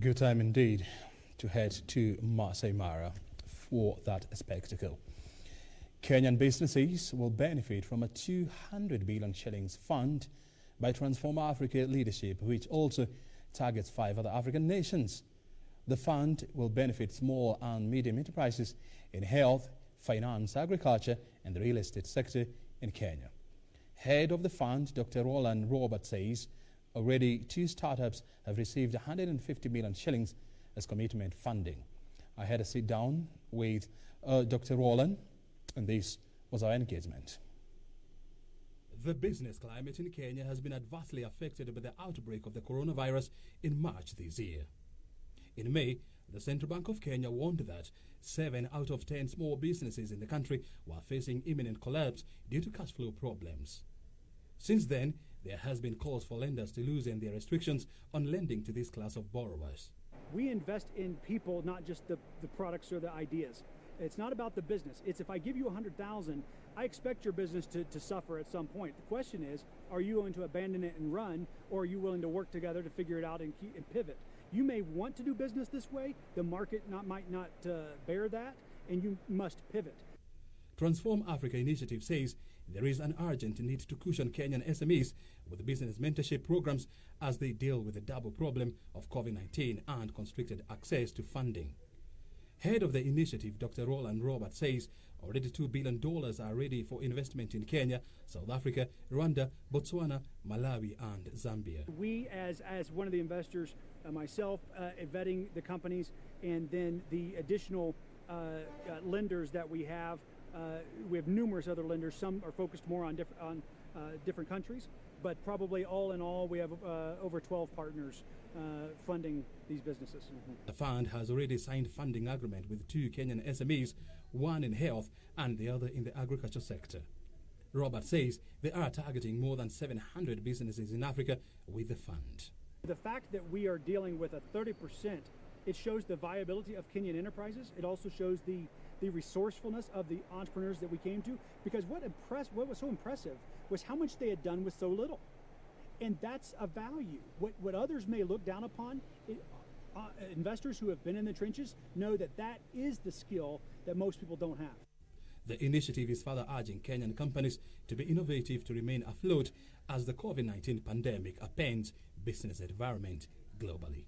Good time indeed to head to Masai Mara for that spectacle. Kenyan businesses will benefit from a 200 billion shillings fund by Transform Africa leadership, which also targets five other African nations. The fund will benefit small and medium enterprises in health, finance, agriculture, and the real estate sector in Kenya. Head of the fund, Dr. Roland Robert, says already two startups have received 150 million shillings as commitment funding. I had a sit down with uh, Dr. Roland, and this was our engagement. The business climate in Kenya has been adversely affected by the outbreak of the coronavirus in March this year. In May, the Central Bank of Kenya warned that seven out of ten small businesses in the country were facing imminent collapse due to cash flow problems. Since then, there has been calls for lenders to loosen their restrictions on lending to this class of borrowers. We invest in people, not just the, the products or the ideas. It's not about the business. It's if I give you a hundred thousand, I expect your business to, to suffer at some point. The question is, are you going to abandon it and run, or are you willing to work together to figure it out and, keep, and pivot? You may want to do business this way. The market not, might not uh, bear that, and you must pivot. Transform Africa initiative says there is an urgent need to cushion Kenyan SMEs with business mentorship programs as they deal with the double problem of COVID-19 and constricted access to funding. Head of the initiative, Dr. Roland Robert, says already $2 billion are ready for investment in Kenya, South Africa, Rwanda, Botswana, Malawi, and Zambia. We, as, as one of the investors, uh, myself, uh, vetting the companies, and then the additional uh, uh lenders that we have, uh, we have numerous other lenders. Some are focused more on, diff on uh, different countries, but probably all in all, we have over 12 partners uh, funding these businesses. Mm -hmm. The fund has already signed funding agreement with two Kenyan SMEs, one in health and the other in the agriculture sector. Robert says they are targeting more than 700 businesses in Africa with the fund. The fact that we are dealing with a 30%, it shows the viability of Kenyan enterprises. It also shows the the resourcefulness of the entrepreneurs that we came to because what impressed what was so impressive was how much they had done with so little and that's a value. What, what others may look down upon, it, uh, investors who have been in the trenches know that that is the skill that most people don't have. The initiative is further urging Kenyan companies to be innovative to remain afloat as the COVID-19 pandemic upends business environment globally.